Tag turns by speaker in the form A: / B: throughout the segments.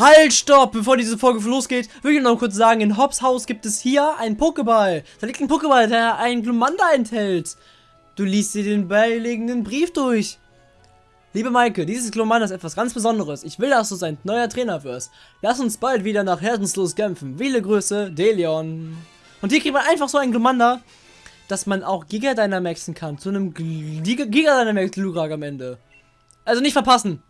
A: Halt, stopp! Bevor diese Folge losgeht, will ich noch kurz sagen, in Hobbs Haus gibt es hier einen Pokéball. Da liegt ein Pokéball, der einen Glumanda enthält. Du liest dir den beilegenden Brief durch. Liebe Maike, dieses Glumanda ist etwas ganz Besonderes. Ich will, dass du sein neuer Trainer wirst. Lass uns bald wieder nach Herzenslos kämpfen. Viele Grüße, Delion. Und hier kriegt man einfach so einen Glumanda, dass man auch Giga Dynamaxen kann. Zu einem Giga Dynamax Lurak am Ende. Also nicht verpassen.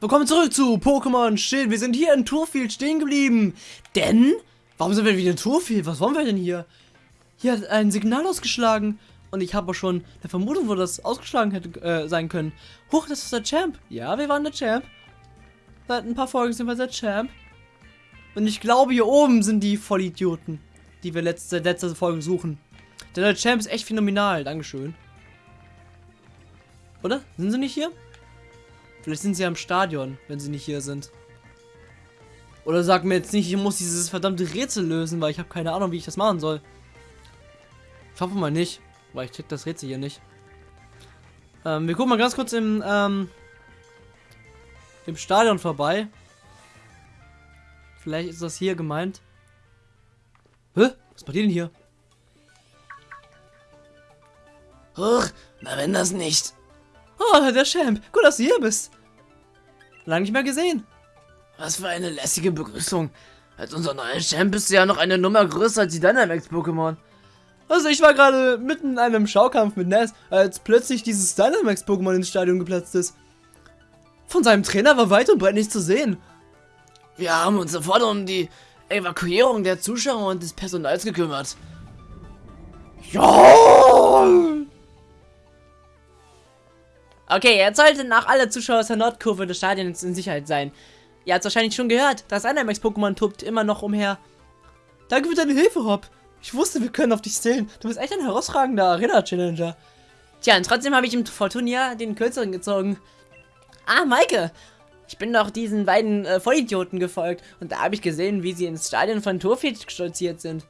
A: Willkommen zurück zu Pokémon Schild. Wir sind hier in Turfield stehen geblieben. Denn, warum sind wir wieder in Turfield? Was wollen wir denn hier? Hier hat ein Signal ausgeschlagen. Und ich habe schon eine Vermutung, wo das ausgeschlagen hätte äh, sein können. Huch, das ist der Champ. Ja, wir waren der Champ. Seit ein paar Folgen sind wir der Champ. Und ich glaube, hier oben sind die Vollidioten, die wir letzte, letzte Folge suchen. Denn der Champ ist echt phänomenal. Dankeschön. Oder? Sind sie nicht hier? Vielleicht sind sie am Stadion, wenn sie nicht hier sind. Oder sag mir jetzt nicht, ich muss dieses verdammte Rätsel lösen, weil ich habe keine Ahnung, wie ich das machen soll. Ich hoffe mal nicht, weil ich check das Rätsel hier nicht. Ähm, wir gucken mal ganz kurz im, ähm, im Stadion vorbei. Vielleicht ist das hier gemeint. Hä? Was bei dir denn hier?
B: Huch, na wenn das nicht.
A: Oh, der Champ. Gut, dass du hier bist. Lang nicht mehr gesehen.
B: Was für eine lässige Begrüßung. Als unser neuer Champ bist du ja noch eine Nummer größer als die Dynamax-Pokémon.
A: Also ich war gerade mitten in einem Schaukampf mit Ness, als plötzlich dieses Dynamax-Pokémon ins Stadion geplatzt ist. Von seinem Trainer war weit und breit nicht zu sehen.
B: Wir haben uns sofort um die Evakuierung der Zuschauer und des Personals gekümmert.
A: Ja! Okay, jetzt sollten auch alle Zuschauer aus der Nordkurve des Stadions in Sicherheit sein. Ihr habt wahrscheinlich schon gehört, das Dynamax-Pokémon tobt immer noch umher. Danke für deine Hilfe, Rob. Ich wusste, wir können auf dich zählen. Du bist echt ein herausragender Arena-Challenger. Tja, und trotzdem habe ich im Fortunia den Kürzeren gezogen. Ah, Maike! Ich bin doch diesen beiden äh, Vollidioten gefolgt und da habe ich gesehen, wie sie ins Stadion von Turfit stolziert sind.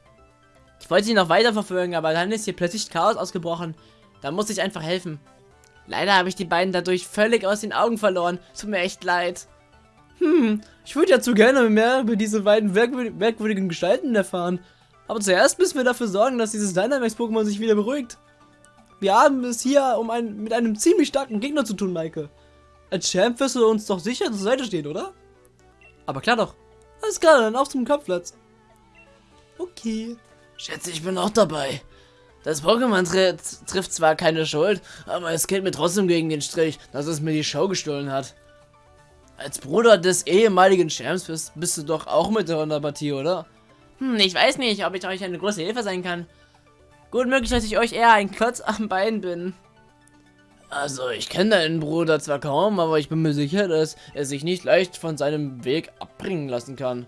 A: Ich wollte sie noch weiter verfolgen, aber dann ist hier plötzlich Chaos ausgebrochen. Da muss ich einfach helfen. Leider habe ich die beiden dadurch völlig aus den Augen verloren. Tut mir echt leid. Hm, ich würde ja zu gerne mehr über diese beiden merkwürdigen Gestalten erfahren. Aber zuerst müssen wir dafür sorgen, dass dieses Dynamax-Pokémon sich wieder beruhigt. Wir haben es hier um ein, mit einem ziemlich starken Gegner zu tun, Maike. Als Champ wirst du uns doch sicher zur Seite stehen, oder? Aber klar doch. Alles klar, dann auf zum Kampfplatz. Okay.
B: Schätze, ich bin auch dabei. Das Pokémon tri trifft zwar keine Schuld, aber es geht mir trotzdem gegen den Strich, dass es mir die Show gestohlen hat. Als Bruder des ehemaligen Champs bist, bist du doch auch mit der Partie, oder?
A: Hm, ich weiß nicht, ob ich euch eine große Hilfe sein kann. Gut möglich, dass ich euch eher ein Klotz am Bein bin.
B: Also, ich kenne deinen Bruder zwar kaum, aber ich bin mir sicher, dass er sich nicht leicht von seinem Weg abbringen lassen kann.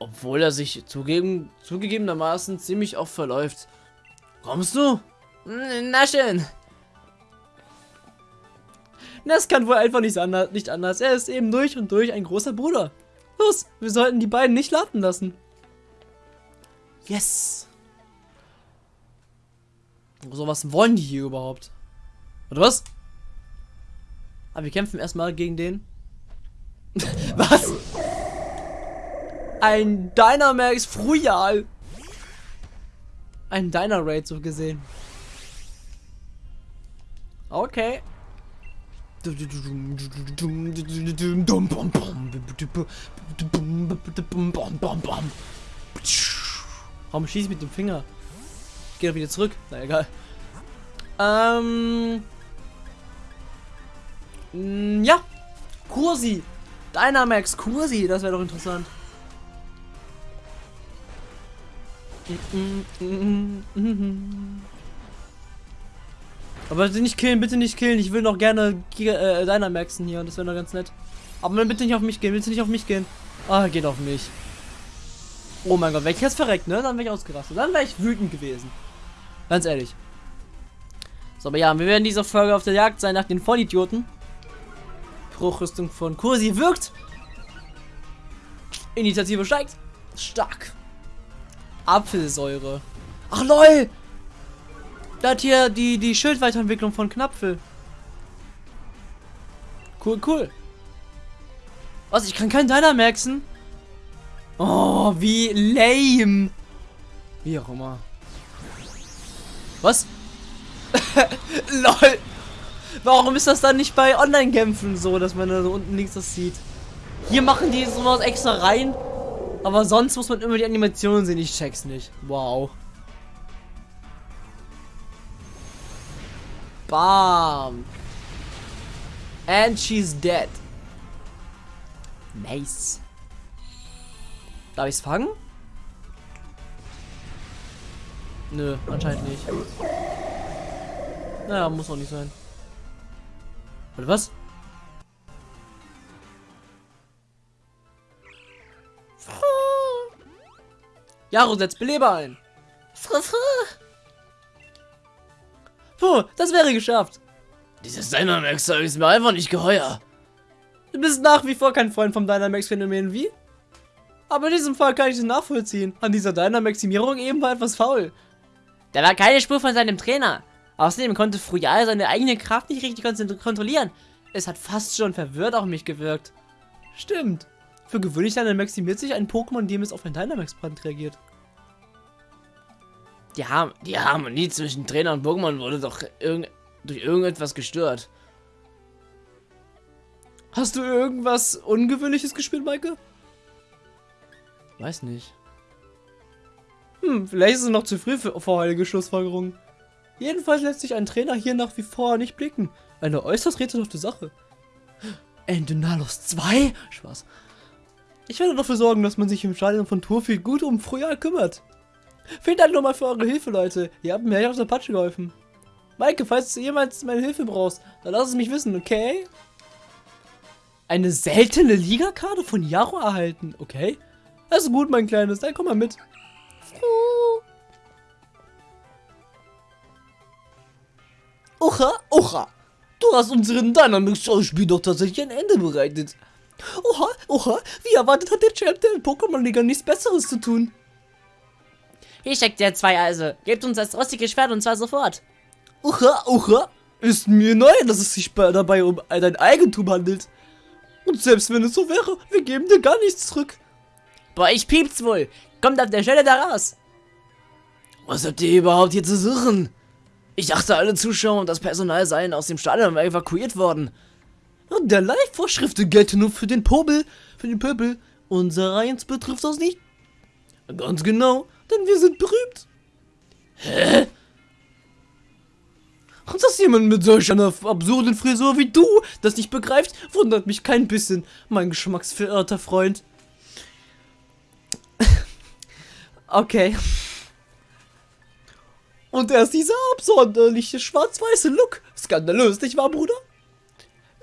B: Obwohl er sich zugeben, zugegebenermaßen ziemlich oft verläuft. Kommst du?
A: Na schön. Das kann wohl einfach nicht anders, nicht anders. Er ist eben durch und durch ein großer Bruder. Los, wir sollten die beiden nicht warten lassen. Yes. So, was wollen die hier überhaupt? Oder was? Aber wir kämpfen erstmal gegen den. was? Ein Dynamax Frujal. Ein Diner Raid so gesehen. Okay. Warum schieße ich mit dem Finger? Geht doch wieder zurück. Na egal. Ähm. Ja. Kursi. Dynamax Kursi. Das wäre doch interessant. Aber bitte nicht killen, bitte nicht killen. Ich will noch gerne Giga, äh, Dynamaxen hier. Das wäre noch ganz nett. Aber bitte nicht auf mich gehen. Du nicht auf mich gehen? Ah, geht auf mich. Oh mein Gott, wäre ich jetzt verreckt, ne? Dann wäre ich ausgerastet. Dann wäre ich wütend gewesen. Ganz ehrlich. So, aber ja, wir werden dieser Folge auf der Jagd sein nach den Vollidioten. Bruchrüstung von Kursi wirkt. Initiative steigt. Stark. Apfelsäure. Ach lol! Da hat hier die, die Schildweiterentwicklung von Knapfel. Cool, cool. Was, ich kann keinen Dynamaxen? Oh, wie lame. Wie auch immer. Was? LOL. Warum ist das dann nicht bei Online-Kämpfen so, dass man da so unten links das sieht? Hier machen die sowas extra rein, aber sonst muss man immer die Animationen sehen. Ich check's nicht. Wow. Bam. And she's dead. Nice. Darf ich's fangen? Nö, anscheinend nicht. Naja, muss auch nicht sein. Warte, was? Jaro setzt Beleber ein. Puh, das wäre geschafft.
B: Dieses Dynamax-Zeug ist mir einfach nicht geheuer.
A: Du bist nach wie vor kein Freund vom Dynamax-Phänomen, wie? Aber in diesem Fall kann ich es nachvollziehen. An dieser Dynamaximierung eben war etwas faul. Da war keine Spur von seinem Trainer. Außerdem konnte Frujal seine eigene Kraft nicht richtig kontrollieren. Es hat fast schon verwirrt auf mich gewirkt. Stimmt. Für gewöhnlich maximiert sich ein Pokémon, dem es auf ein Dynamax-Brand reagiert.
B: Die, Har die Harmonie zwischen Trainer und Pokémon wurde doch irg durch irgendetwas gestört.
A: Hast du irgendwas Ungewöhnliches gespielt, Maike?
B: Weiß nicht.
A: Hm, vielleicht ist es noch zu früh für vorheilige Schlussfolgerungen. Jedenfalls lässt sich ein Trainer hier nach wie vor nicht blicken. Eine äußerst rätselhafte Sache. Endenalos 2? Spaß. Ich werde dafür sorgen, dass man sich im Stadion von Turfield gut um Frühjahr kümmert. Vielen Dank nochmal für eure Hilfe, Leute. Ihr habt mir echt aus der Patsche geholfen. Maike, falls du jemals meine Hilfe brauchst, dann lass es mich wissen, okay? Eine seltene Ligakarte von Yaro erhalten, okay? Also gut, mein Kleines, dann komm mal mit. Oha, oha. Du hast unseren Dynamics-Schauspiel doch tatsächlich ein Ende bereitet. Oha, oha, wie erwartet hat der Champ der Pokémon-Liga nichts Besseres zu tun.
B: Hier steckt der zwei also. Gebt uns das rostige Schwert und zwar sofort.
A: Oha, oha. Ist mir neu, dass es sich dabei um dein Eigentum handelt. Und selbst wenn es so wäre, wir geben dir gar nichts zurück.
B: Boah, ich piep's wohl. Kommt auf der Stelle da raus. Was habt ihr überhaupt hier zu suchen? Ich dachte, alle Zuschauer und das Personal seien aus dem Stadion evakuiert worden.
A: Der Live-Vorschriften gelten nur für den Popel, für den Pöbel. Unser Eins betrifft das nicht. Ganz genau, denn wir sind berühmt.
B: Hä?
A: Und dass jemand mit solch einer absurden Frisur wie du das nicht begreift, wundert mich kein bisschen, mein geschmacksverirrter Freund. okay. Und erst dieser absonderliche schwarz-weiße Look. Skandalös, nicht wahr, Bruder?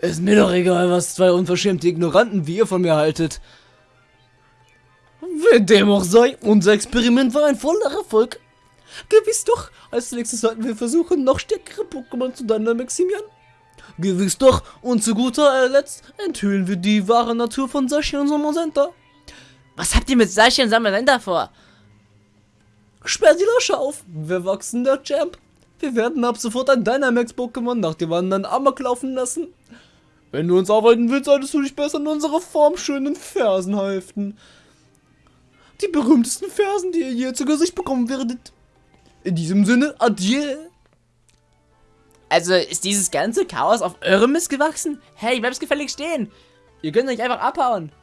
B: Ist mir doch egal, was zwei unverschämte Ignoranten wie ihr von mir haltet.
A: Wer dem auch sei, unser Experiment war ein voller Erfolg. Gewiss doch, als nächstes sollten wir versuchen, noch stärkere Pokémon zu Dynamaximieren. Gewiss doch, und zu guter Letzt enthüllen wir die wahre Natur von Sashi und Somosenta.
B: Was habt ihr mit Sashi und Somosenta vor?
A: Sperr die Lasche auf, wir wachsen der Champ. Wir werden ab sofort ein Dynamax-Pokémon nach dem anderen Amok laufen lassen. Wenn du uns arbeiten willst, solltest du dich besser an unsere formschönen Fersen halten. Die berühmtesten Fersen, die ihr je zu Gesicht bekommen werdet. In diesem Sinne, adieu.
B: Also ist dieses ganze Chaos auf eurem Mist gewachsen? Hey, bleibst gefällig stehen. Ihr könnt euch einfach abhauen.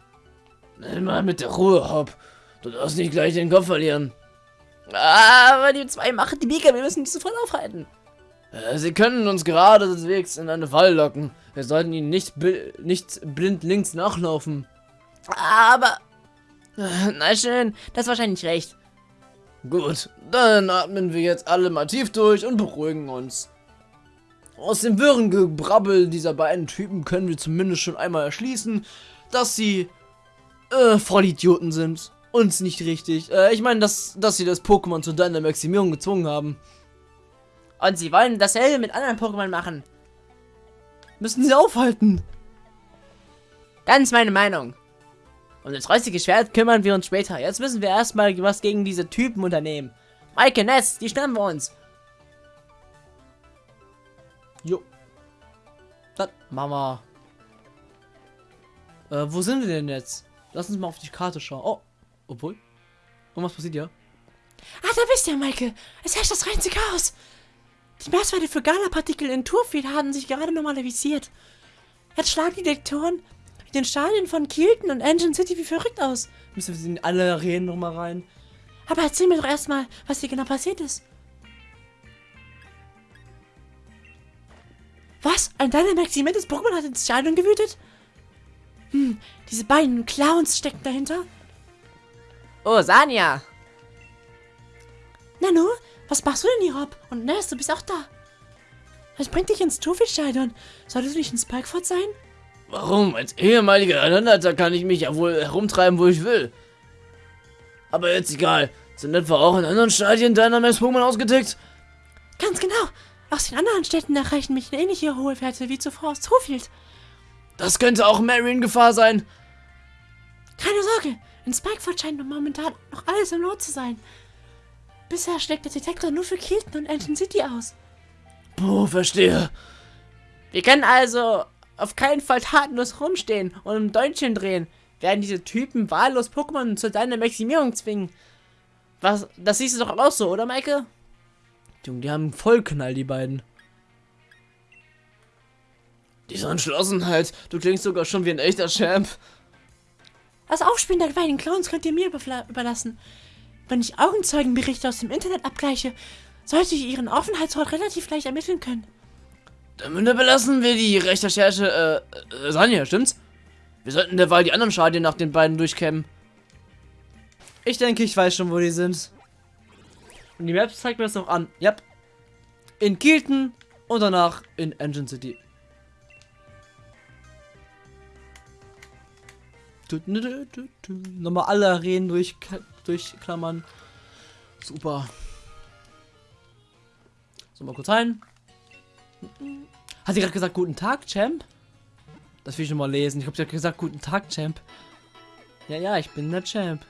B: Nimm mal mit der Ruhe, Hopp. Du darfst nicht gleich den Kopf verlieren. Aber die zwei machen die Mega, wir müssen die sofort aufhalten. Äh, sie können uns geradewegs in eine Falle locken. Wir sollten ihnen nicht, nicht blind links nachlaufen. Aber... Äh, na schön, das ist wahrscheinlich recht. Gut, dann atmen wir jetzt alle mal tief durch und beruhigen uns. Aus dem wirren Gebrabbel dieser beiden Typen können wir zumindest schon einmal erschließen, dass sie äh, Vollidioten sind uns nicht richtig. Äh, ich meine, dass, dass sie das Pokémon zu deiner Maximierung gezwungen haben. Und sie wollen dasselbe mit anderen Pokémon machen.
A: Müssen sie aufhalten.
B: Ganz meine Meinung. Um das räustige Schwert kümmern wir uns später. Jetzt müssen wir erstmal was gegen diese Typen unternehmen. Maike, Ness, die schnappen wir uns.
A: Jo. Dann Mama. Äh, wo sind wir denn jetzt? Lass uns mal auf die Karte schauen. Oh, obwohl. Und was passiert hier?
C: Ah, da bist du, Michael. Es herrscht das reinste Chaos. Die Messwerte für Gala-Partikel in Turfield haben sich gerade normalisiert. Jetzt schlagen die Detektoren in den Stadien von Kielton und Engine City wie verrückt aus.
A: Müssen wir in alle Arenen nochmal rein?
C: Aber erzähl mir doch erstmal, was hier genau passiert ist. Was? Ein Dynamax-immenses Pokémon hat ins Stadion gewütet? Hm, diese beiden Clowns stecken dahinter.
A: Oh, Sanja!
C: Nanu, was machst du denn hier, Rob? Und Ness, du bist auch da. Was bringt dich ins Turfield-Stadion? Solltest du nicht in Spikeford sein?
B: Warum? Als ehemaliger Ernannter kann ich mich ja wohl herumtreiben, wo ich will. Aber jetzt egal. Sind etwa auch in anderen Stadien Dynamax-Pokémon ausgetickt?
C: Ganz genau. Aus den anderen Städten erreichen mich ähnliche hohe Werte wie zuvor aus Turfield.
B: Das könnte auch Mary in Gefahr sein.
C: Keine Sorge, in Spikeford scheint momentan noch alles im Lot zu sein. Bisher schlägt der Detektor nur für Kilton und Engine City aus.
B: Puh, verstehe.
A: Wir können also auf keinen Fall tatenlos rumstehen und im Däumchen drehen, werden diese Typen wahllos Pokémon zu deiner Maximierung zwingen. Was, das siehst du doch auch so, oder Maike? Junge, die haben Vollknall, die beiden.
B: Diese Entschlossenheit, du klingst sogar schon wie ein echter Champ.
C: Das Aufspielen der beiden Clowns könnt ihr mir überlassen. Wenn ich Augenzeugenberichte aus dem Internet abgleiche, sollte ich ihren Aufenthaltsort relativ leicht ermitteln können.
B: Damit belassen wir die Recherche, äh, äh, Sanja, stimmt's? Wir sollten derweil die anderen Stadien nach den beiden durchkämmen.
A: Ich denke, ich weiß schon, wo die sind. Und die Map zeigt mir das noch an. Yep. In Kielten und danach in Engine City. Nochmal alle Arenen durch, durchklammern. Super. So, mal kurz rein. Hat sie gerade gesagt, guten Tag, Champ? Das will ich schon mal lesen. Ich habe sie hat gesagt, guten Tag, Champ. Ja, ja, ich bin der Champ.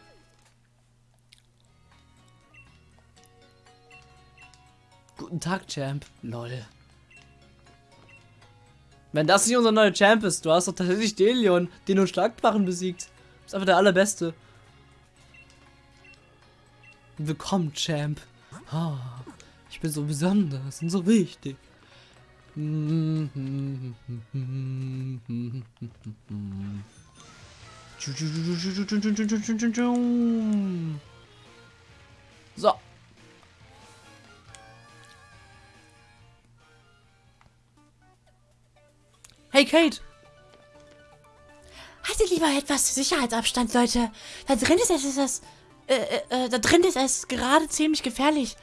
A: Guten Tag, Champ. Lol. Wenn das nicht unser neuer Champ ist, du hast doch tatsächlich Delion, den du Schlagbarren besiegt. Du bist einfach der allerbeste. Willkommen, Champ. Ah, ich bin so besonders und so wichtig. So. Hey, Kate.
C: Haltet lieber etwas Sicherheitsabstand, Leute. Da drin ist es, äh, äh, da drin ist es gerade ziemlich gefährlich.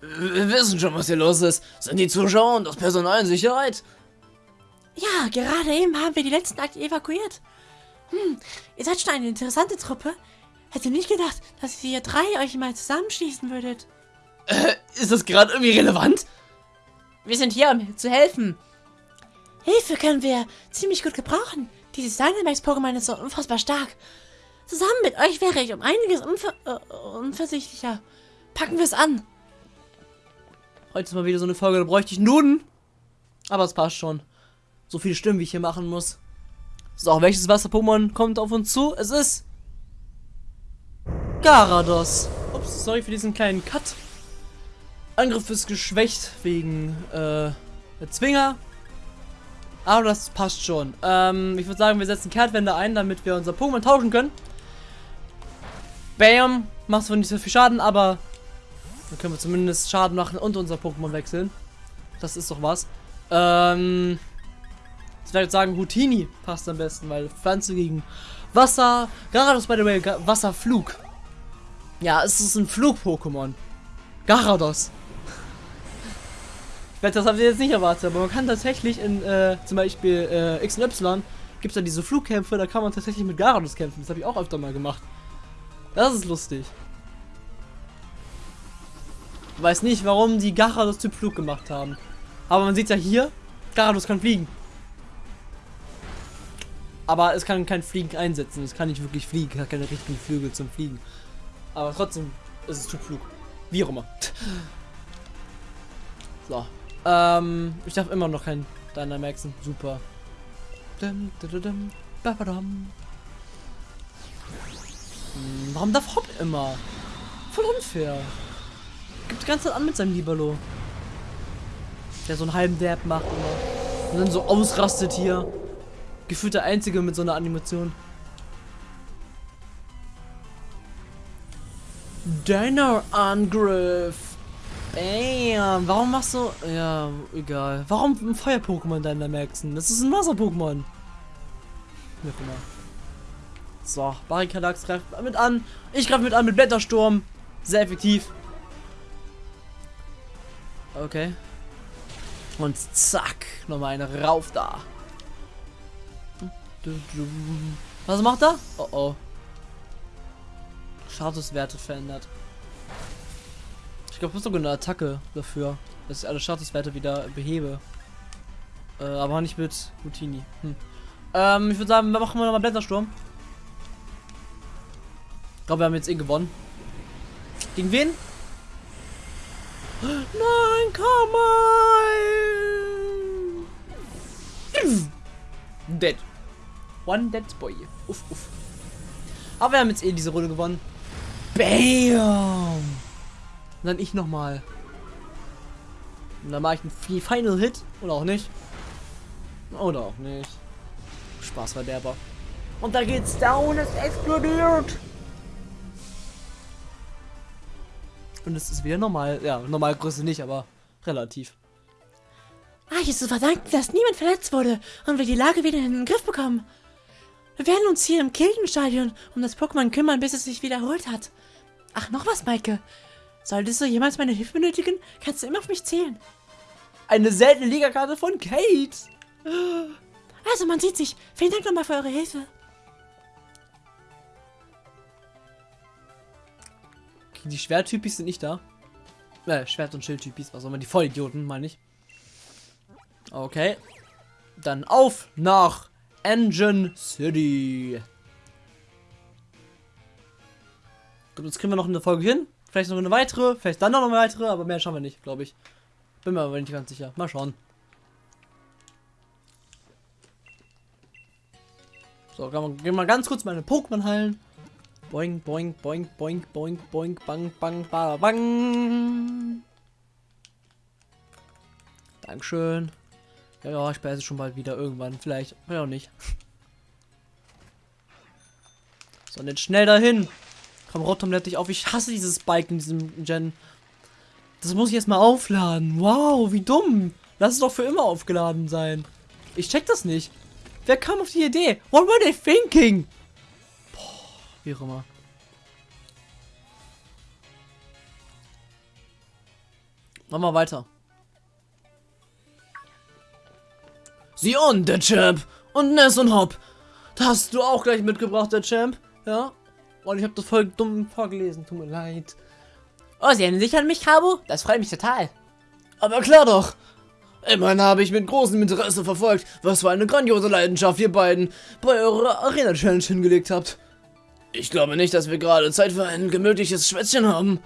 B: Wir wissen schon, was hier los ist. Sind die Zuschauer und das Personal in Sicherheit?
C: Ja, gerade eben haben wir die letzten Akte evakuiert. Hm, ihr seid schon eine interessante Truppe. Hätte nicht gedacht, dass ihr drei euch mal zusammenschließen würdet.
B: Äh, ist das gerade irgendwie relevant?
A: Wir sind hier, um zu helfen.
C: Hilfe können wir ziemlich gut gebrauchen. Dieses Dynamax-Pokémon ist so unfassbar stark. Zusammen mit euch wäre ich um einiges unver äh, unversichtlicher. Packen wir es an.
A: Heute ist mal wieder so eine Folge, da bräuchte ich Nuden. Aber es passt schon. So viele Stimmen, wie ich hier machen muss. So, welches Wasser-Pokémon kommt auf uns zu? Es ist... Garados. Ups, sorry für diesen kleinen Cut. Angriff ist geschwächt wegen, äh, Zwinger. Aber das passt schon. Ähm, ich würde sagen, wir setzen Kehrtwende ein, damit wir unser Pokémon tauschen können. Bam. Macht zwar nicht so viel Schaden, aber dann können wir zumindest Schaden machen und unser Pokémon wechseln. Das ist doch was. Ähm, ich werde sagen, Houtini passt am besten, weil Pflanze gegen Wasser. Garados, by the way, Wasserflug. Ja, es ist ein Flug-Pokémon. Garados. Ich wette, das habt ihr jetzt nicht erwartet, aber man kann tatsächlich in äh, zum Beispiel äh, X und Y gibt es da diese Flugkämpfe, da kann man tatsächlich mit Garados kämpfen. Das habe ich auch öfter mal gemacht. Das ist lustig. Ich weiß nicht, warum die Garados Typ Flug gemacht haben. Aber man sieht ja hier, Garados kann fliegen. Aber es kann kein Fliegen einsetzen. Es kann nicht wirklich fliegen. Es hat keine richtigen Flügel zum Fliegen. Aber trotzdem ist es Typ Flug. Wie auch immer. So. Ähm, ich darf immer noch kein Dynamaxen. Super. Dum, dum, dum. Hm, warum darf Hopp immer? Voll unfair. Gibt die ganze Zeit an mit seinem Libero. Der so einen halben Dab macht immer. Und dann so ausrastet hier. Gefühlt der Einzige mit so einer Animation. Deiner Angriff. Bam. Warum machst du... Ja, egal. Warum ein Feuer-Pokémon deiner Maxen? Das ist ein Wasser-Pokémon. Wie auch immer. So, Barrikadax greift mit an. Ich greife mit an mit Blättersturm. Sehr effektiv. Okay. Und zack. Nochmal eine rauf da. Was macht er? Oh oh. Statuswerte verändert. Ich glaube, es ist sogar eine Attacke dafür, dass ich alle Statuswerte wieder behebe. Äh, aber nicht mit Routini. Hm. Ähm, ich würde sagen, machen wir nochmal Blättersturm. Ich glaube, wir haben jetzt eh gewonnen. Gegen wen? Nein, komm mal! Dead. One dead boy. Uff, uff. Aber wir haben jetzt eh diese Runde gewonnen. Bam! Und dann ich nochmal. Und dann mache ich einen Final Hit. Oder auch nicht. Oder auch nicht. Spaßverderber. Und da geht's down, es explodiert. Und es ist wieder normal. Ja, Normalgröße nicht, aber relativ.
C: Ah, hier ist zu verdanken, dass niemand verletzt wurde und wir die Lage wieder in den Griff bekommen. Wir werden uns hier im Kildenstadion um das Pokémon kümmern, bis es sich wiederholt hat. Ach, noch was, Maike. Solltest du jemals meine Hilfe benötigen, kannst du immer auf mich zählen.
A: Eine seltene Ligakarte von Kate.
C: Also, man sieht sich. Vielen Dank nochmal für eure Hilfe.
A: Die Schwerttypis sind nicht da. Äh, Schwert- und Schildtypis, was auch immer, die Vollidioten, meine ich. Okay. Dann auf nach Engine City. Gut, jetzt kriegen wir noch eine Folge hin. Vielleicht noch eine weitere, vielleicht dann noch eine weitere, aber mehr schauen wir nicht, glaube ich. Bin mir aber nicht ganz sicher. Mal schauen. So, gehen wir mal ganz kurz meine Pokémon heilen. Boing, boing, boing, boing, boing, boing, bang, bang, ba, bang. Dankeschön. Ja, ja, ich beiße schon bald wieder irgendwann. Vielleicht, vielleicht auch nicht. So, und jetzt schnell dahin. Komm, Rotom lädt dich auf. Ich hasse dieses Bike in diesem Gen. Das muss ich jetzt mal aufladen. Wow, wie dumm. Lass es doch für immer aufgeladen sein. Ich check das nicht. Wer kam auf die Idee? What were they thinking? Wie auch immer. Machen wir weiter. Sieh on, der Champ. Und Ness und Hop. Das hast du auch gleich mitgebracht, der Champ. Ja. Und ich habe das voll dumm vorgelesen. Tut mir leid.
C: Oh, Sie erinnern sich an mich, Cabo? Das freut mich total.
B: Aber klar doch. Immerhin habe ich mit großem Interesse verfolgt, was für eine grandiose Leidenschaft ihr beiden bei eurer Arena-Challenge hingelegt habt. Ich glaube nicht, dass wir gerade Zeit für ein gemütliches Schwätzchen haben.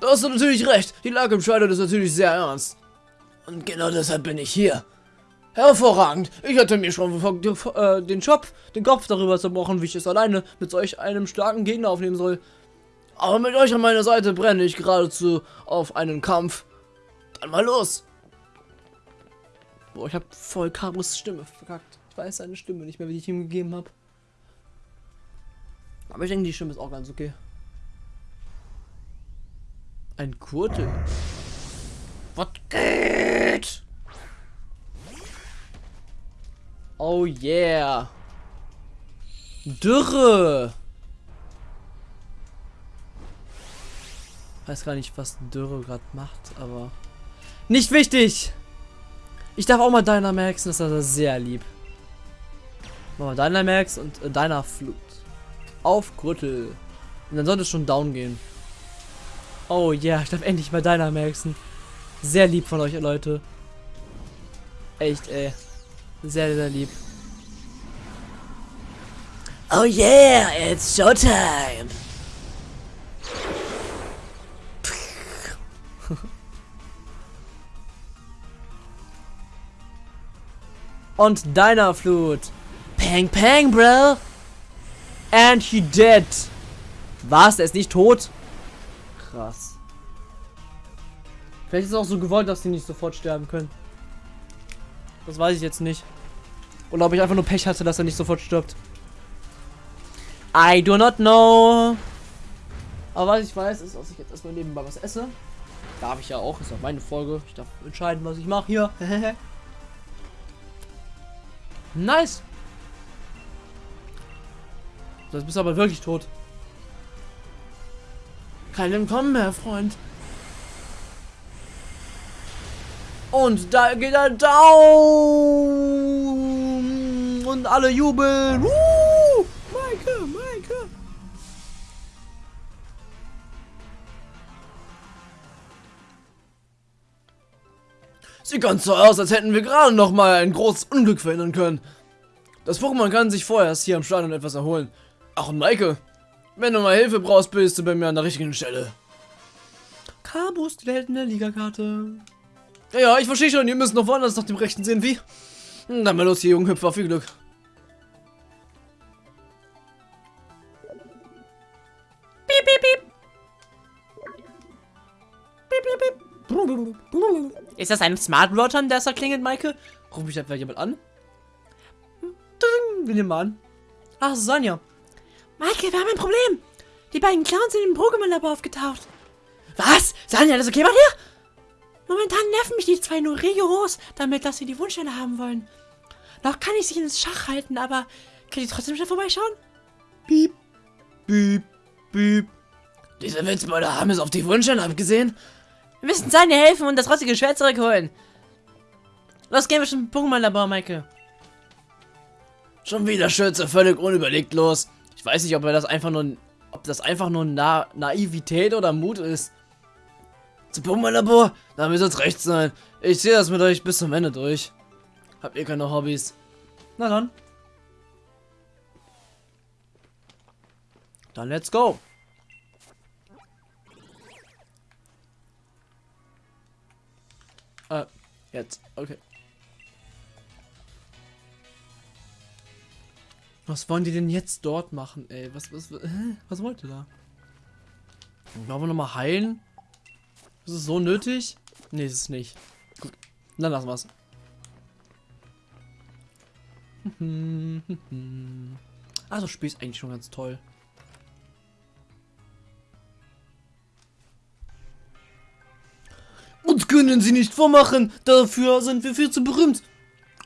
B: Du hast natürlich recht, die Lage im Schweider ist natürlich sehr ernst. Und genau deshalb bin ich hier. Hervorragend. Ich hatte mir schon äh, den Job, den Kopf darüber zerbrochen, wie ich es alleine mit solch einem starken Gegner aufnehmen soll. Aber mit euch an meiner Seite brenne ich geradezu auf einen Kampf. Dann mal los.
A: Boah, ich habe voll Karos Stimme verkackt. Ich weiß seine Stimme nicht mehr, wie ich ihm gegeben habe. Aber ich denke, die Stimme ist auch ganz okay. Ein Kurte. Was geht? Oh yeah. Dürre. Weiß gar nicht, was Dürre gerade macht, aber nicht wichtig. Ich darf auch mal Dynamaxen, das ist also sehr lieb. Machen wir Dynamax und äh, deiner Flut. Auf Gürtel. Und dann sollte es schon down gehen. Oh ja, yeah, ich darf endlich mal Dynamaxen. Sehr lieb von euch, Leute. Echt, ey. Sehr, sehr lieb.
C: Oh yeah, it's showtime.
A: Und deiner Flut. Pang, pang, bro. And he dead. Was? Er ist nicht tot? Krass. Vielleicht ist es auch so gewollt, dass sie nicht sofort sterben können. Das weiß ich jetzt nicht. Oder ob ich einfach nur Pech hatte, dass er nicht sofort stirbt. I do not know. Aber was ich weiß, ist, dass ich jetzt erstmal nebenbei was esse. Darf ich ja auch, ist auch meine Folge. Ich darf entscheiden, was ich mache hier. nice. Das bist aber wirklich tot. Kein Entkommen mehr, Freund. Und da geht er down. Und alle jubeln. Maike, Maike. Sieht ganz so aus, als hätten wir gerade noch mal ein großes Unglück verhindern können. Das Pokémon kann sich vorher erst hier am Stadion etwas erholen. Ach und Maike, wenn du mal Hilfe brauchst, bist du bei mir an der richtigen Stelle. Kabus, die Held in der Ligakarte. Ja, ja, ich verstehe schon, ihr müsst noch woanders nach dem Rechten sehen, wie? Hm, Dann mal los, hier, Junghüpfer, viel Glück. Piep, piep, piep. Piep, piep, piep. Ist das ein Smart Rottern, der da klingelt, Maike? Ruf mich etwa jemand an? Ding, wir nehmen mal an. Ach, Sonja.
C: Maike, wir haben ein Problem. Die beiden Clowns sind im Pokémon-Labor aufgetaucht.
A: Was? Sonja, alles okay bei dir?
C: Momentan nerven mich die zwei nur rigoros, damit, dass sie die Wunschstelle haben wollen. Noch kann ich sie ins Schach halten, aber kann ich trotzdem schnell vorbeischauen?
A: Piep, piep, piep. Diese Witzbeute haben es auf die Wunschstelle abgesehen. Wir müssen Sonja helfen und das rostige Schwert zurückholen. Los, gehen wir zum Pokémon-Labor, Maike. Schon wieder Schütze, völlig unüberlegt los. Ich weiß nicht, ob er das einfach nur, ob das einfach nur Na Naivität oder Mut ist. Zum Pokémon-Labor? Da müsste es recht sein. Ich sehe das mit euch bis zum Ende durch. Habt ihr keine Hobbys? Na dann. Dann let's go. Äh, jetzt. Okay. Was wollen die denn jetzt dort machen, ey? Was, was, was, wollt ihr da? Wollen wir nochmal heilen? Ist es so nötig? Nee, ist es nicht. Gut, dann lassen wir's. Also, Spiel ist eigentlich schon ganz toll. Uns können sie nicht vormachen. Dafür sind wir viel zu berühmt.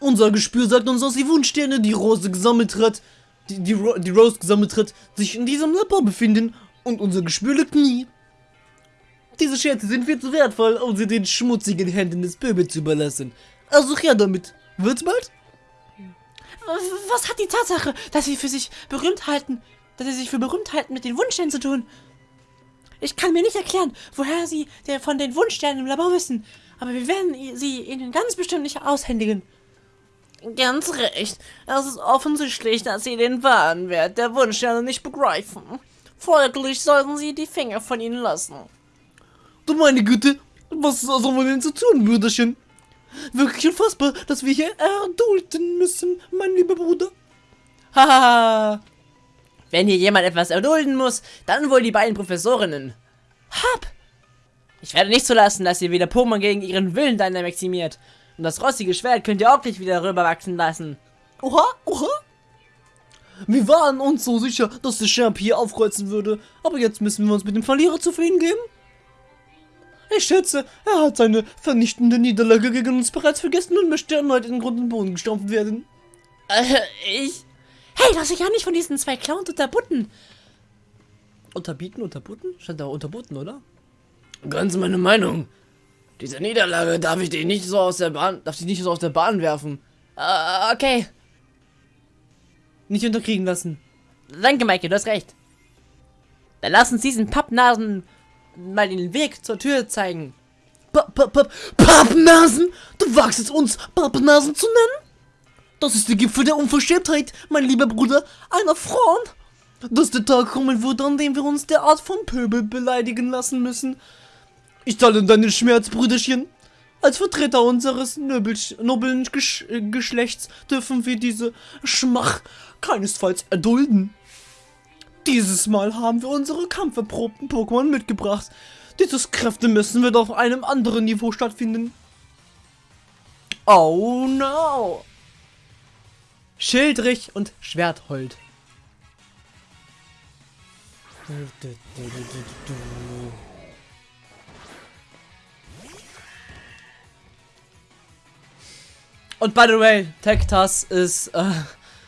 A: Unser Gespür sagt uns, dass die Wunschsterne, die Rose gesammelt hat, die, die, Ro die Rose gesammelt hat, sich in diesem Labor befinden. Und unser Gespür liegt nie. Diese Schätze sind viel zu wertvoll, um sie den schmutzigen Händen des Pöbels zu überlassen. Also her damit. Wird's bald?
C: Was hat die Tatsache, dass sie für sich berühmt halten, dass sie sich für berühmt halten, mit den Wunschsternen zu tun? Ich kann mir nicht erklären, woher sie von den Wunschsternen im Labor wissen, aber wir werden sie ihnen ganz bestimmt nicht aushändigen.
A: Ganz recht. Es ist offensichtlich, dass sie den wahren Wert der Wunschsterne nicht begreifen. Folglich sollten sie die Finger von ihnen lassen. Du meine Güte, was sollen wir denn so tun, Brüderchen? Wirklich unfassbar, dass wir hier erdulden müssen, mein lieber Bruder. Haha. Wenn hier jemand etwas erdulden muss, dann wohl die beiden Professorinnen. Hab! Ich werde nicht zulassen, dass ihr wieder Pokémon gegen ihren Willen dynamaximiert. Und das rostige Schwert könnt ihr auch nicht wieder rüberwachsen lassen. Oha, oha. Wir waren uns so sicher, dass der Champ hier aufkreuzen würde. Aber jetzt müssen wir uns mit dem Verlierer zufrieden geben. Ich schätze, er hat seine vernichtende Niederlage gegen uns bereits vergessen und möchte erneut in den Grund und Boden gestampft werden. Äh, ich...
C: Hey, lass dich ja nicht von diesen zwei Clowns unterbutten.
A: Unterbieten, unterbutten? Stand da unterbutten, oder? Ganz meine Meinung. Diese Niederlage darf ich dich nicht so aus der Bahn, darf dich nicht so aus der Bahn werfen. Äh, okay. Nicht unterkriegen lassen. Danke, Maike, du hast recht. Dann lass uns diesen Pappnasen mal den Weg zur Tür zeigen. Papp, papp, papp, Pappnasen? Du wagst es uns, Pappnasen zu nennen? Das ist der Gipfel der Unverschämtheit, mein lieber Bruder, einer Frauen. Dass der Tag kommen wird, an dem wir uns derart vom Pöbel beleidigen lassen müssen. Ich teile deinen Schmerz, Brüderchen. Als Vertreter unseres noblen Gesch Geschlechts dürfen wir diese Schmach keinesfalls erdulden. Dieses Mal haben wir unsere kampferprobten Pokémon mitgebracht. Dieses Kräfte müssen wir doch auf einem anderen Niveau stattfinden. Oh no! Schildrich und Schwerthold. Und by the way, Tektas ist, äh,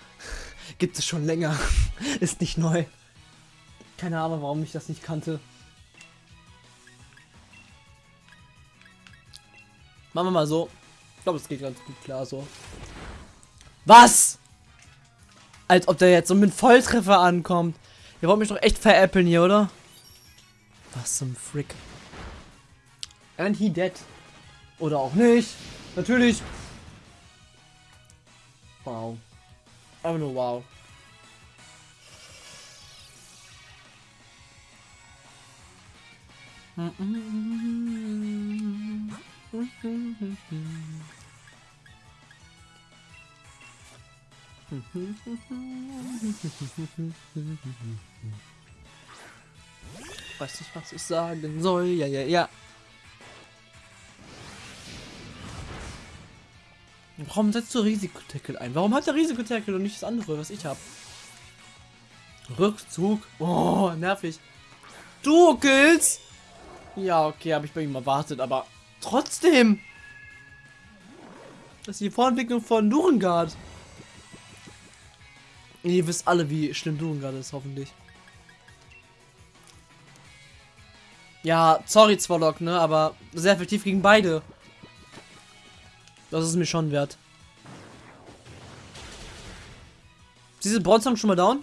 A: gibt es schon länger. ist nicht neu. Keine Ahnung, warum ich das nicht kannte. Machen wir mal so. Ich glaube, es geht ganz gut klar so. Was? Als ob der jetzt so mit Volltreffer ankommt. Ihr wollt mich doch echt veräppeln hier, oder? Was zum Frick. And he dead. Oder auch nicht. Natürlich. Wow. Einfach nur wow. Weiß nicht, was ich sagen soll. Ja, ja, ja. Warum setzt du Risikotackle ein? Warum hat der Risikotackle und nicht das andere, was ich habe? Rückzug. Oh, nervig. Du Kills. Ja, okay, habe ich bei ihm erwartet, aber trotzdem. Das ist die Vorentwicklung von Durengard. Ihr wisst alle, wie schlimm Durengard ist, hoffentlich. Ja, sorry Zwolok, ne, aber sehr effektiv gegen beide. Das ist mir schon wert. Diese Bronzong schon mal down?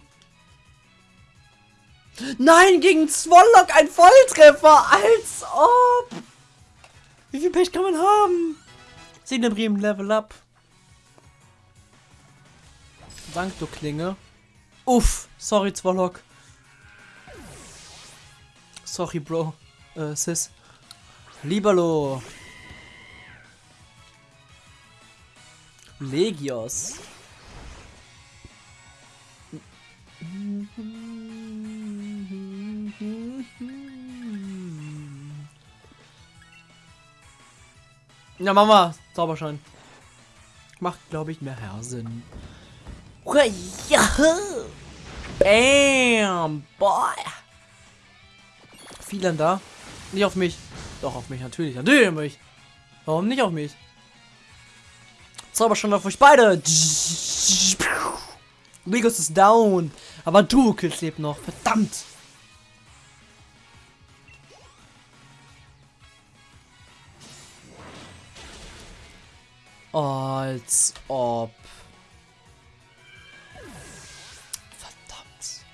A: Nein, gegen Zwollock ein Volltreffer, als ob. Wie viel Pech kann man haben? Bremen Level Up. Dank, du Klinge. Uff, sorry, Zwollock. Sorry, Bro. Äh, Sis. Libalo. Legios. Ja, Mama, Zauberschein. Macht, glaube ich, mehr Sinn. Bam, boy. Vielen da. Nicht auf mich. Doch, auf mich, natürlich. Natürlich auf mich. Warum nicht auf mich? Zauberstunde auf euch beide. Legos ist down. Aber du, Kills lebt noch. Verdammt. Als ob. Verdammt.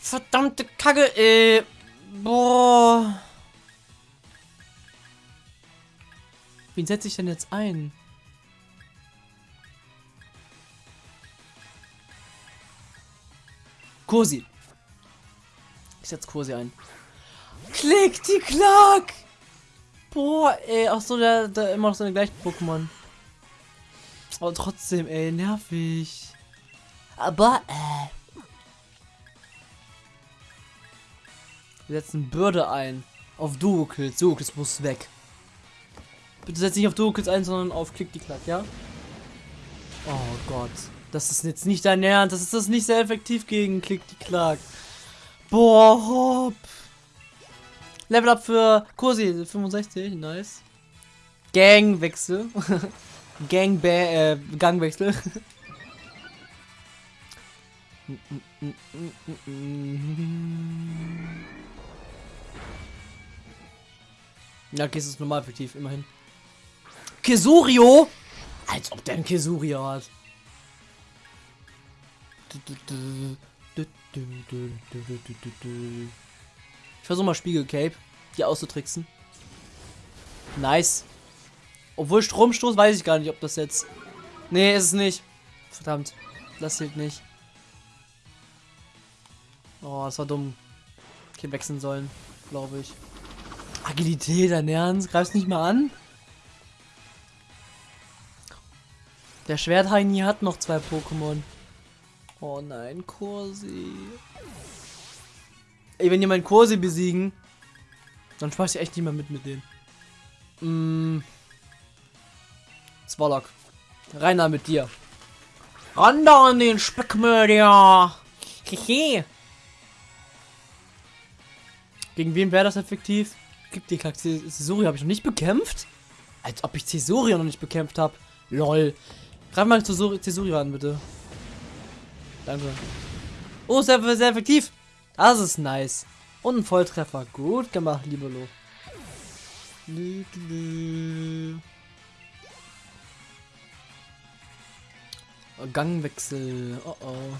A: Verdammte Kacke, ey. Boah. Wen setze ich denn jetzt ein? Kursi. Ich setze Kursi ein. Klick die Klack! Boah, ey, ach so, der, der immer noch seine gleichen Pokémon. Aber trotzdem, ey, nervig. Aber, äh. Wir setzen Bürde ein. Auf Duo-Kills. Duo-Kills muss weg. Bitte setz nicht auf Duo-Kills ein, sondern auf Klick die Klack, ja? Oh Gott. Das ist jetzt nicht dein Ernst. Das ist das nicht sehr effektiv gegen Klick die Klack. Boah, hopp. Level up für Kursi, 65, nice. Gangwechsel. Gang äh, Gangwechsel. ja, okay, es ist normal effektiv, immerhin. Kesurio? Als ob der ein Kesurio hat. Ich versuche mal Spiegel-Cape, die auszutricksen. Nice. Obwohl Stromstoß weiß ich gar nicht, ob das jetzt... Nee, ist es nicht. Verdammt. Das zählt nicht. Oh, das war dumm. Hätte wechseln sollen, glaube ich. Agilität, dein Ernst? Greif's nicht mal an? Der Schwertheini hat noch zwei Pokémon. Oh nein, Kursi. Ey, wenn die meinen Kursi besiegen, dann schmeiß ich echt nicht mehr mit mit denen. Mm. Zwollock. Reiner mit dir. Ran an den Speckmörder. Gegen wen wäre das effektiv? Gibt die Cesuri habe ich noch nicht bekämpft? Als ob ich Cesuri noch nicht bekämpft habe. Lol. Greif mal Cesuri, Cesuri ran, bitte. Danke. Oh, sehr, sehr effektiv. Das ist nice. Und ein Volltreffer. Gut gemacht, Libelo. Gangwechsel. Oh oh.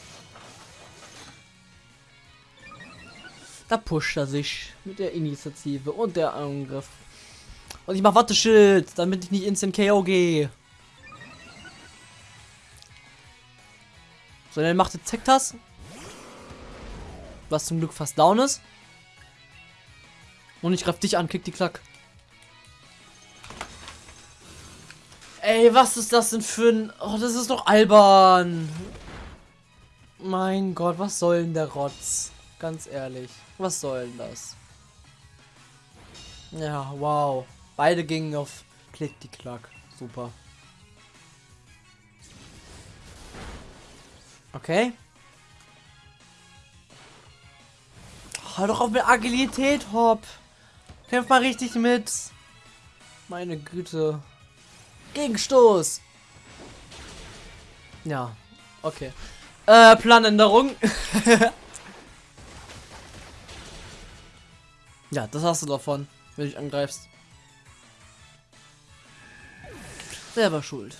A: Da pusht er sich mit der Initiative und der Angriff. Und ich mach Watteschild, damit ich nicht instant KO gehe. So, dann macht jetzt Zektas. Was zum Glück fast down ist. Und ich greif dich an, kick die Klack. Ey, was ist das denn für ein... Oh, das ist doch albern. Mein Gott, was soll denn der Rotz? Ganz ehrlich. Was soll denn das? Ja, wow. Beide gingen auf Klick die Klack. Super. Okay. Halt doch auf mit Agilität, Hopp. Kämpf mal richtig mit. Meine Güte. Gegenstoß. Ja, okay. Äh, Planänderung. ja, das hast du davon, wenn du dich angreifst. Selber schuld.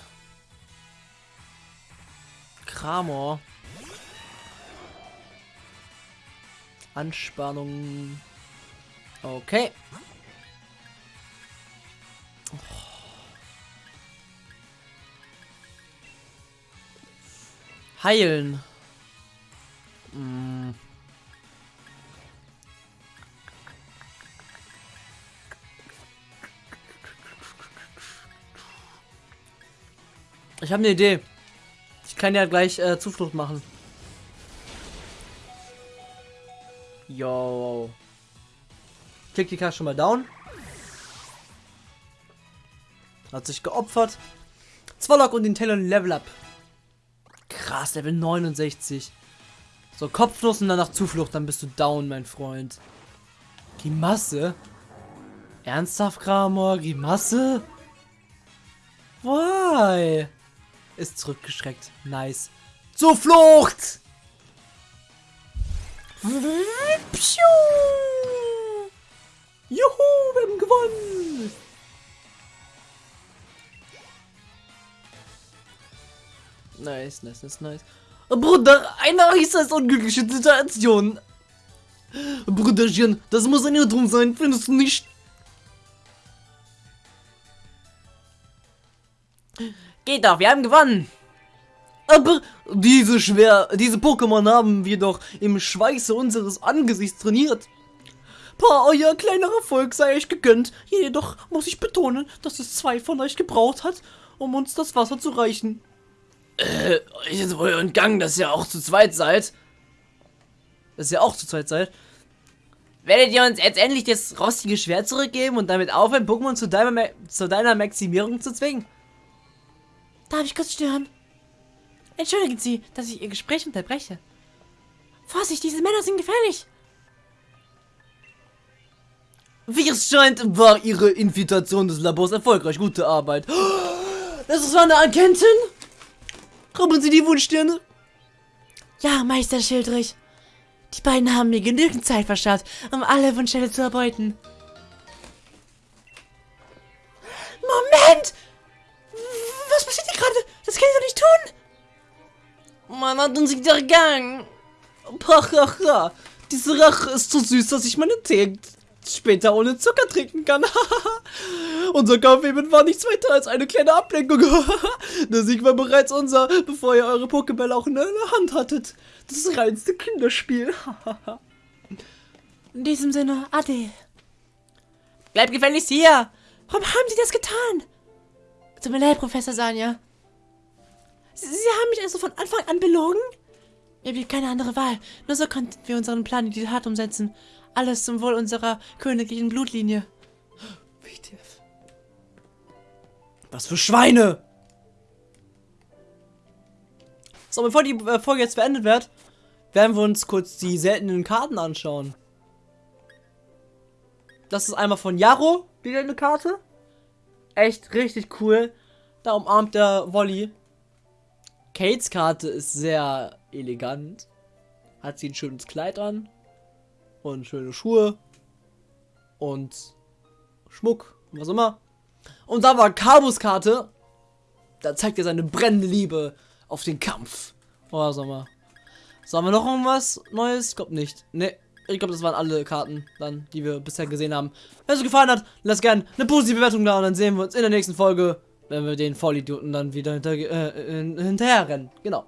A: Kramor. Anspannung. Okay. Heilen. Hm. Ich habe eine Idee. Kann ja gleich äh, Zuflucht machen. Yo. Klick die Karte schon mal down. Hat sich geopfert. Zwollock und den Talon Level Up. Krass, Level 69. So, Kopfnuss und danach Zuflucht, dann bist du down, mein Freund. Grimasse? Ernsthaft, Kramor? Grimasse? Why? Ist zurückgeschreckt. Nice. Zuflucht! Juhu, wir haben gewonnen! Nice, nice, nice, nice. Bruder, eine äußerst unglückliche Situation. Brüderchen, das muss ein Irrtum sein, findest du nicht? Geht doch, wir haben gewonnen. Aber diese schwer, diese Pokémon haben wir doch im Schweiße unseres Angesichts trainiert. Pa, euer kleiner Erfolg sei euch gegönnt. Jedoch muss ich betonen, dass es zwei von euch gebraucht hat, um uns das Wasser zu reichen.
B: Äh, euch ist wohl entgangen, dass ihr auch zu zweit seid.
A: Dass ihr auch zu zweit seid. Werdet ihr uns jetzt endlich das rostige Schwert zurückgeben und damit aufhören, Pokémon zu deiner, zu deiner Maximierung zu zwingen?
C: Darf ich kurz stören? Entschuldigen Sie, dass ich Ihr Gespräch unterbreche. Vorsicht, diese Männer sind gefährlich.
A: Wie es scheint, war Ihre Infiltration des Labors erfolgreich. Gute Arbeit. Das war eine Agentin? Haben Sie die Wunschsterne?
C: Ja, Meister Schildrich. Die beiden haben mir genügend Zeit verschafft, um alle Wunschsterne zu erbeuten. Moment! Was passiert hier gerade? Das kann ich doch nicht tun!
A: Man hat uns wieder gegangen. Pachacha. Diese Rache ist so süß, dass ich meine Tee später ohne Zucker trinken kann. unser Kampf eben war nichts weiter als eine kleine Ablenkung. der Sieg war bereits unser, bevor ihr eure Pokébälle auch in der Hand hattet. Das reinste Kinderspiel.
C: in diesem Sinne, Ade.
A: Bleib gefälligst hier!
C: Warum haben Sie das getan? Tut mir leid, Professor Sanja. Sie, Sie haben mich also von Anfang an belogen? Mir blieb keine andere Wahl. Nur so konnten wir unseren Plan in die Tat umsetzen. Alles zum Wohl unserer königlichen Blutlinie.
A: WTF. Was für Schweine! So, bevor die äh, Folge jetzt beendet wird, werden wir uns kurz die seltenen Karten anschauen. Das ist einmal von Jaro, die seltene Karte. Echt richtig cool. Da umarmt der Wolli. Kates Karte ist sehr elegant. Hat sie ein schönes Kleid an. Und schöne Schuhe. Und Schmuck. Was immer. Und da war Kabus Karte. Da zeigt er seine brennende Liebe auf den Kampf. Oh, sag mal. So, wir noch irgendwas Neues? Glaube nicht. Ne, ich glaube, das waren alle Karten dann, die wir bisher gesehen haben. Wenn es euch gefallen hat, lasst gerne eine positive Bewertung da und dann sehen wir uns in der nächsten Folge, wenn wir den Vollidioten dann wieder hinter, äh, hinterher rennen. Genau.